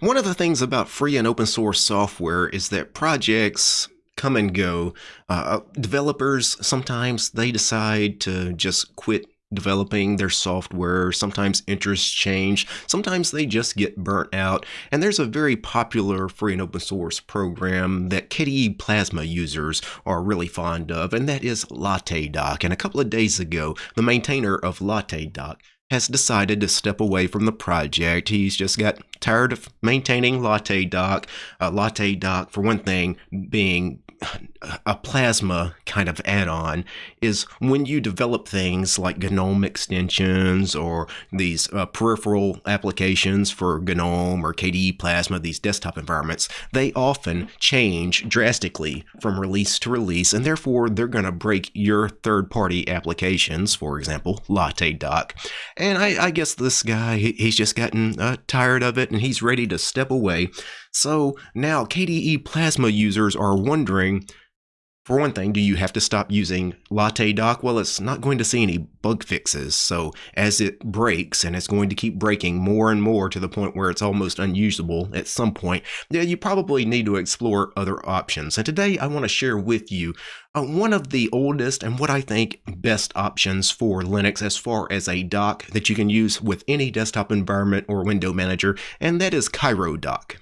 One of the things about free and open source software is that projects come and go. Uh, developers sometimes they decide to just quit developing their software. Sometimes interests change. Sometimes they just get burnt out. And there's a very popular free and open source program that KDE Plasma users are really fond of, and that is LatteDock. And a couple of days ago, the maintainer of LatteDock has decided to step away from the project. He's just got tired of maintaining latte LatteDock. Uh, LatteDock, for one thing, being a plasma kind of add-on is when you develop things like GNOME extensions or these uh, peripheral applications for GNOME or KDE Plasma, these desktop environments, they often change drastically from release to release, and therefore they're going to break your third-party applications, for example, LatteDock. And I, I guess this guy, he's just gotten uh, tired of it, and he's ready to step away. So now KDE Plasma users are wondering for one thing, do you have to stop using LatteDock? Well, it's not going to see any bug fixes. So as it breaks, and it's going to keep breaking more and more to the point where it's almost unusable at some point, you probably need to explore other options. And today I want to share with you uh, one of the oldest and what I think best options for Linux as far as a dock that you can use with any desktop environment or window manager, and that is Cairo Dock.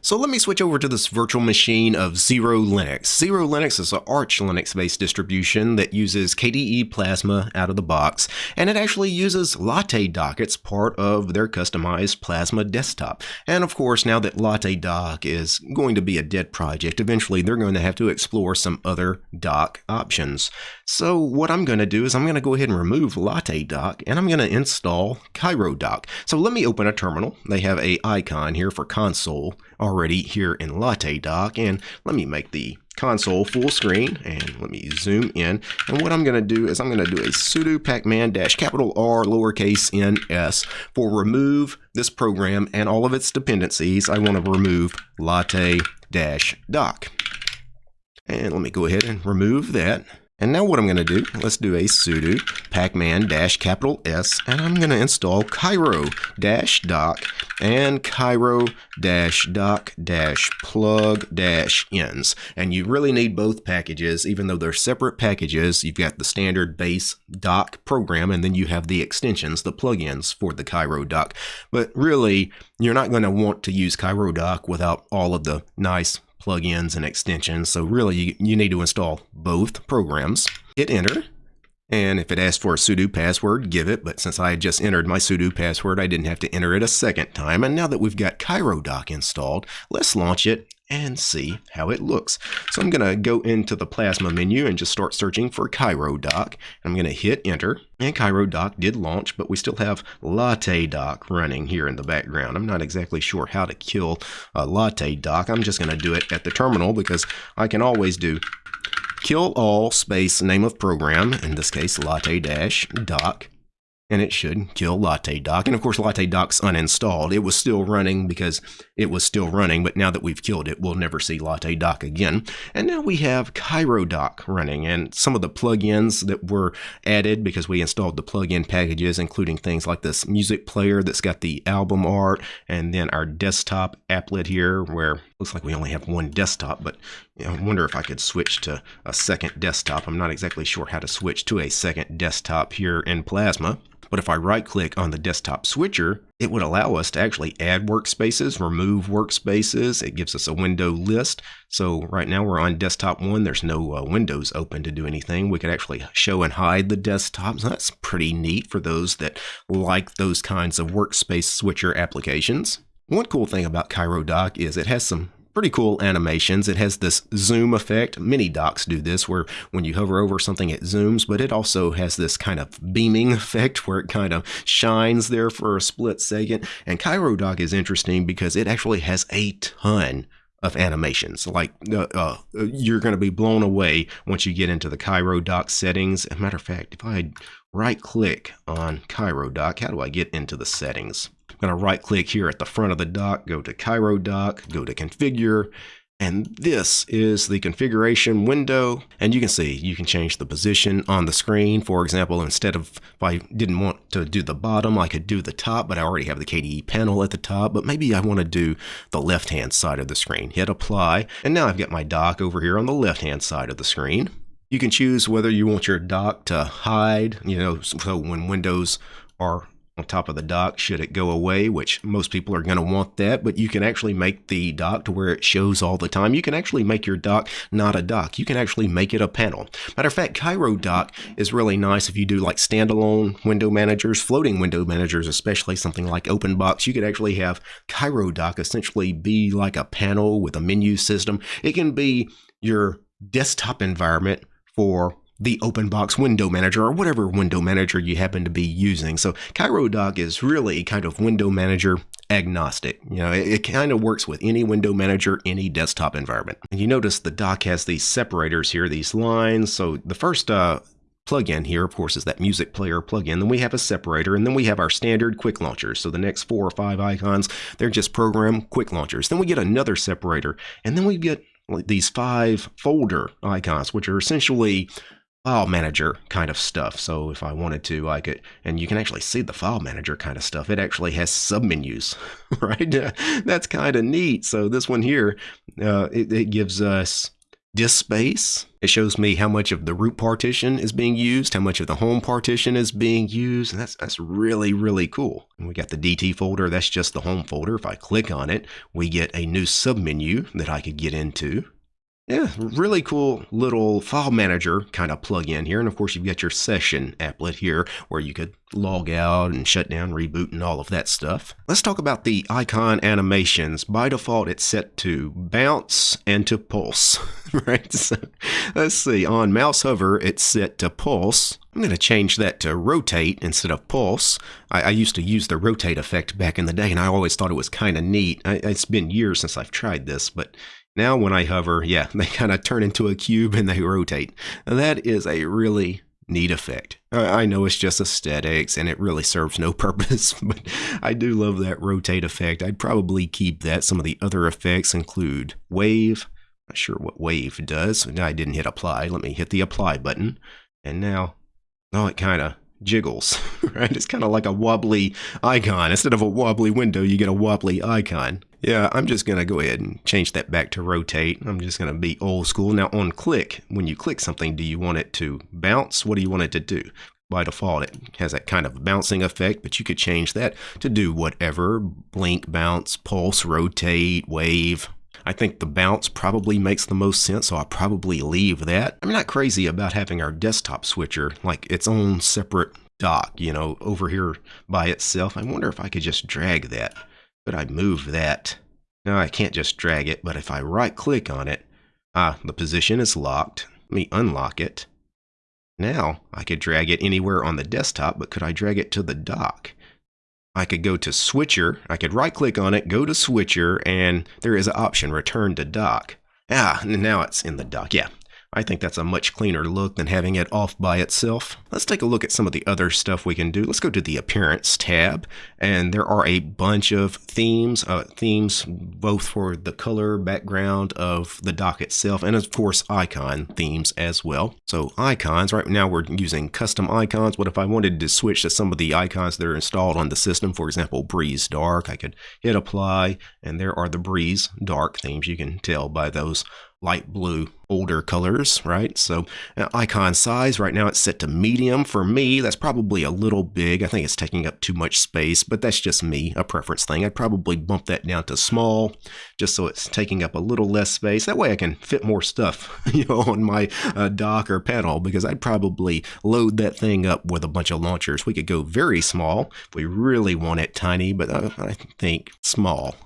So let me switch over to this virtual machine of Xero Linux. Xero Linux is an Arch Linux-based distribution that uses KDE Plasma out of the box, and it actually uses LatteDock. It's part of their customized Plasma desktop. And of course, now that Latte Dock is going to be a dead project, eventually they're going to have to explore some other dock options. So what I'm going to do is I'm going to go ahead and remove Latte Dock, and I'm going to install Cairo Dock. So let me open a terminal. They have a icon here for console already here in LatteDock. And let me make the console full screen and let me zoom in. And what I'm going to do is I'm going to do a sudo pacman dash capital R lowercase n s for remove this program and all of its dependencies. I want to remove latte dash dock. And let me go ahead and remove that. And now what I'm going to do, let's do a sudo pacman dash capital S, and I'm going to install dock and Cairo dash dock dash plug dash ins. And you really need both packages, even though they're separate packages. You've got the standard base dock program, and then you have the extensions, the plugins for the Cairo dock. But really, you're not going to want to use Cairo dock without all of the nice plugins and extensions. So really you, you need to install both programs. Hit enter. And if it asks for a sudo password, give it. But since I had just entered my sudo password, I didn't have to enter it a second time. And now that we've got Cairo Dock installed, let's launch it and see how it looks. So I'm going to go into the Plasma menu and just start searching for Cairo Dock. I'm going to hit enter, and Cairo Dock did launch, but we still have LatteDock running here in the background. I'm not exactly sure how to kill a LatteDock. I'm just going to do it at the terminal because I can always do kill all space name of program, in this case latte-dock, and it should kill LatteDock. And of course, LatteDock's uninstalled. It was still running because it was still running, but now that we've killed it, we'll never see LatteDock again. And now we have Cairo Dock running, and some of the plugins that were added because we installed the plugin packages, including things like this music player that's got the album art, and then our desktop applet here, where looks like we only have one desktop, but I wonder if I could switch to a second desktop. I'm not exactly sure how to switch to a second desktop here in Plasma. But if I right click on the desktop switcher, it would allow us to actually add workspaces, remove workspaces. It gives us a window list. So right now we're on desktop one. There's no uh, windows open to do anything. We could actually show and hide the desktop. So that's pretty neat for those that like those kinds of workspace switcher applications. One cool thing about Cairo Dock is it has some pretty cool animations. It has this zoom effect. Many docks do this where when you hover over something it zooms, but it also has this kind of beaming effect where it kind of shines there for a split second. And Cairo Dock is interesting because it actually has a ton of animations. Like uh, uh, you're going to be blown away once you get into the Cairo Dock settings. As a matter of fact, if I right click on Cairo Dock, how do I get into the settings? I'm going to right click here at the front of the dock, go to Cairo dock, go to configure, And this is the configuration window. And you can see you can change the position on the screen. For example, instead of if I didn't want to do the bottom, I could do the top, but I already have the KDE panel at the top. But maybe I want to do the left-hand side of the screen. Hit apply. And now I've got my dock over here on the left-hand side of the screen. You can choose whether you want your dock to hide, you know, so when windows are on top of the dock should it go away, which most people are going to want that, but you can actually make the dock to where it shows all the time. You can actually make your dock not a dock. You can actually make it a panel. Matter of fact, Cairo Dock is really nice if you do like standalone window managers, floating window managers, especially something like OpenBox. You could actually have Cairo Dock essentially be like a panel with a menu system. It can be your desktop environment for the OpenBox window manager or whatever window manager you happen to be using. So Cairo Dock is really kind of window manager agnostic. You know, it, it kind of works with any window manager, any desktop environment. And you notice the dock has these separators here, these lines. So the first uh, plugin here, of course, is that music player plugin. Then we have a separator, and then we have our standard quick launchers. So the next four or five icons, they're just program quick launchers. Then we get another separator, and then we get these five folder icons, which are essentially file manager kind of stuff. So if I wanted to, I could, and you can actually see the file manager kind of stuff. It actually has submenus, right? That's kind of neat. So this one here, uh, it, it gives us disk space. It shows me how much of the root partition is being used, how much of the home partition is being used. And that's, that's really, really cool. And we got the DT folder. That's just the home folder. If I click on it, we get a new submenu that I could get into. Yeah, really cool little file manager kind of plug-in here. And of course, you've got your session applet here where you could log out and shut down, reboot, and all of that stuff. Let's talk about the icon animations. By default, it's set to bounce and to pulse, right? So, let's see. On mouse hover, it's set to pulse. I'm going to change that to rotate instead of pulse. I, I, used to use the rotate effect back in the day, and I always thought it was kind of neat. I, it's been years since I've tried this, but now when I hover, yeah, they kind of turn into a cube and they rotate. That is a really neat effect. I know it's just aesthetics and it really serves no purpose, but I do love that rotate effect. I'd probably keep that. Some of the other effects include wave. Not sure what wave does. I didn't hit apply. Let me hit the apply button. And now, oh, it kind of jiggles, right? It's kind of like a wobbly icon. Instead of a wobbly window, you get a wobbly icon. Yeah, I'm just going to go ahead and change that back to rotate. I'm just going to be old school. Now on click, when you click something, do you want it to bounce? What do you want it to do? By default, it has that kind of bouncing effect, but you could change that to do whatever. Blink, bounce, pulse, rotate, wave, I think the bounce probably makes the most sense, so I'll probably leave that. I'm not crazy about having our desktop switcher like its own separate dock, you know, over here by itself. I wonder if I could just drag that. But I move that. No, I can't just drag it, but if I right click on it, ah, the position is locked. Let me unlock it. Now I could drag it anywhere on the desktop, but could I drag it to the dock? I could go to switcher, I could right click on it, go to switcher, and there is an option return to dock. Ah, now it's in the dock. Yeah, I think that's a much cleaner look than having it off by itself. Let's take a look at some of the other stuff we can do. Let's go to the Appearance tab, and there are a bunch of themes, uh, themes both for the color background of the dock itself, and of course icon themes as well. So icons, right now we're using custom icons. What if I wanted to switch to some of the icons that are installed on the system? For example, Breeze Dark, I could hit apply, and there are the Breeze Dark themes. You can tell by those light blue older colors, right? So uh, icon size, right now it's set to medium. For me, that's probably a little big. I think it's taking up too much space, but that's just me, a preference thing. I'd probably bump that down to small, just so it's taking up a little less space. That way I can fit more stuff you know, on my uh, dock or panel, because I'd probably load that thing up with a bunch of launchers. We could go very small if we really want it tiny, but uh, I think small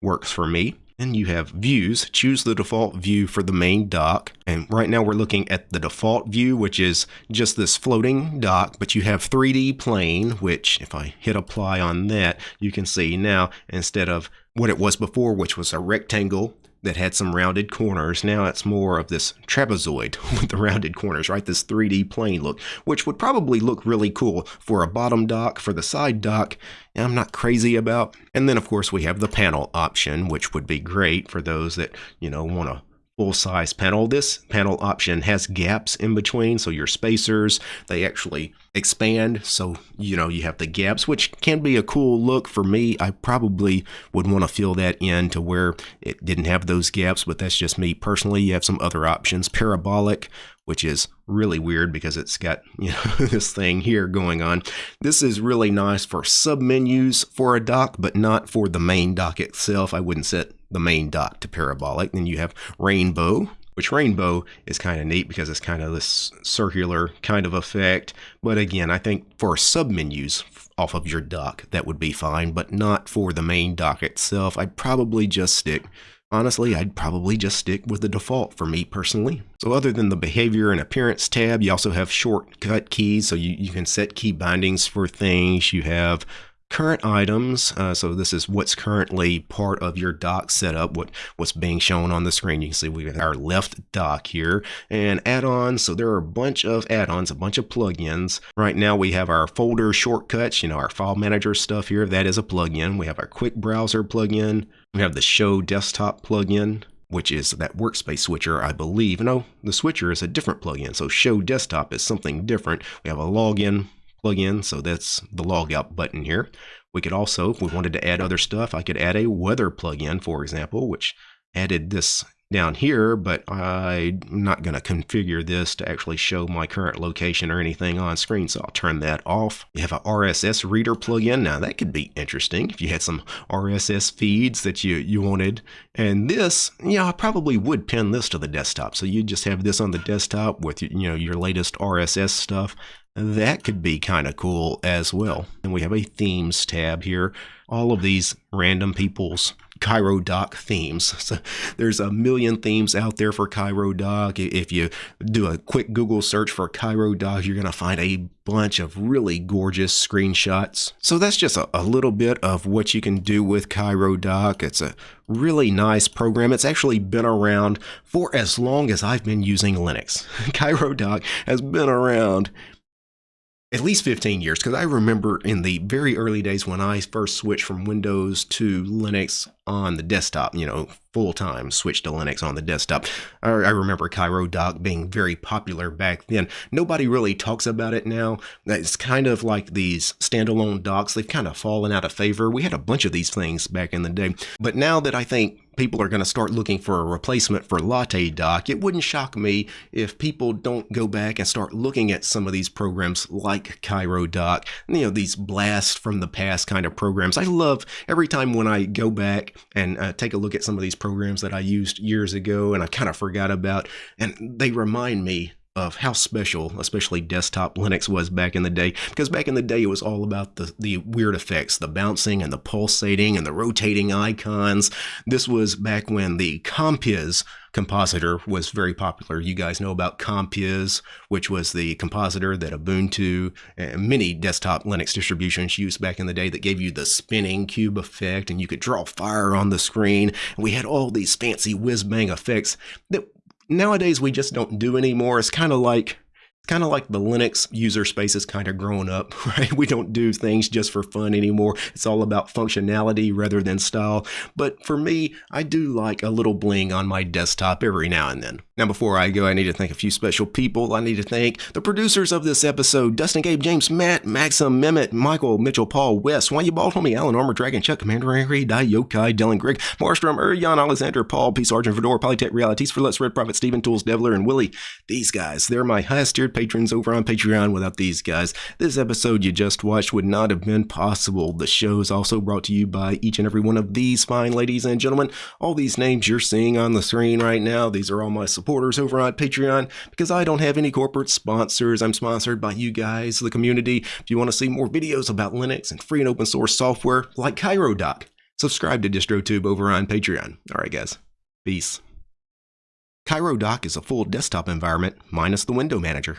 works for me. Then you have views. Choose the default view for the main dock. And right now we're looking at the default view, which is just this floating dock, but you have 3D plane, which if I hit apply on that, you can see now instead of what it was before, which was a rectangle that had some rounded corners. Now it's more of this trapezoid with the rounded corners, right? This 3D plane look, which would probably look really cool for a bottom dock, for the side dock. I'm not crazy about. And then, of course, we have the panel option, which would be great for those that, you know, want to full size panel. This panel option has gaps in between, so your spacers, they actually expand. So, you know, you have the gaps, which can be a cool look for me. I probably would want to fill that in to where it didn't have those gaps, but that's just me personally. You have some other options. Parabolic, which is really weird because it's got you know this thing here going on. This is really nice for submenus for a dock, but not for the main dock itself. I wouldn't set the main dock to parabolic. Then you have rainbow, which rainbow is kind of neat because it's kind of this circular kind of effect. But again, I think for submenus off of your dock, that would be fine, but not for the main dock itself. I'd probably just stick Honestly, I'd probably just stick with the default for me personally. So other than the behavior and appearance tab, you also have shortcut keys. So you, you can set key bindings for things. You have current items. Uh, so this is what's currently part of your dock setup, what, what's being shown on the screen. You can see we have our left dock here and add-ons. So there are a bunch of add-ons, a bunch of plugins. Right now we have our folder shortcuts, you know, our file manager stuff here. That is a plugin. We have our quick browser plugin. We have the show desktop plugin which is that workspace switcher, I believe. No, the switcher is a different plugin. So show desktop is something different. We have a login plugin, so that's the logout button here. We could also, if we wanted to add other stuff, I could add a weather plugin, for example, which added this down here, but I'm not going to configure this to actually show my current location or anything on screen, so I'll turn that off. You have a RSS reader plugin. Now that could be interesting if you had some RSS feeds that you, you wanted. And this, yeah, I probably would pin this to the desktop. So you just have this on the desktop with you know your latest RSS stuff. That could be kind of cool as well. And we have a themes tab here. All of these random people's Cairo Dock themes. So there's a million themes out there for Cairo Dock. If you do a quick Google search for Cairo Dock, you're going to find a bunch of really gorgeous screenshots. So that's just a, a little bit of what you can do with Cairo Dock. It's a really nice program. It's actually been around for as long as I've been using Linux. Cairo Dock has been around at least 15 years because I remember in the very early days when I first switched from Windows to Linux on the desktop, you know, full time switch to Linux on the desktop. I, I remember Cairo Dock being very popular back then. Nobody really talks about it now. It's kind of like these standalone docks. They've kind of fallen out of favor. We had a bunch of these things back in the day. But now that I think people are going to start looking for a replacement for Latte Dock, it wouldn't shock me if people don't go back and start looking at some of these programs like Cairo Dock, you know, these blast from the past kind of programs. I love every time when I go back and uh, take a look at some of these programs that I used years ago and I kind of forgot about, and they remind me of how special, especially desktop Linux was back in the day. Because back in the day, it was all about the, the weird effects, the bouncing and the pulsating and the rotating icons. This was back when the Compiz compositor was very popular. You guys know about Compiz, which was the compositor that Ubuntu and many desktop Linux distributions used back in the day that gave you the spinning cube effect and you could draw fire on the screen. And we had all these fancy whiz bang effects that nowadays we just don't do anymore. It's kind of like kind of like the Linux user space is kind of growing up, right? We don't do things just for fun anymore. It's all about functionality rather than style. But for me, I do like a little bling on my desktop every now and then. Now, before I go, I need to thank a few special people. I need to thank the producers of this episode Dustin, Gabe, James, Matt, Maxim, Mehmet, Michael, Mitchell, Paul, Wes, Why You Bald Homie, Alan, Armor Dragon, Chuck, Commander Angry, Die, Yokai, Dylan, Greg, Marstrom, Urian, Alexander, Paul, P. Sergeant, Fedora, Polytech Realities, for Let's Red Prophet, Steven, Tools, Devler, and Willie. These guys, they're my highest tiered patrons over on Patreon. Without these guys, this episode you just watched would not have been possible. The show is also brought to you by each and every one of these fine ladies and gentlemen. All these names you're seeing on the screen right now, these are all my supporters over on Patreon because I don't have any corporate sponsors. I'm sponsored by you guys, the community. If you want to see more videos about Linux and free and open source software like Cairo Dock, subscribe to DistroTube over on Patreon. All right, guys. Peace. Cairo Dock is a full desktop environment minus the window manager.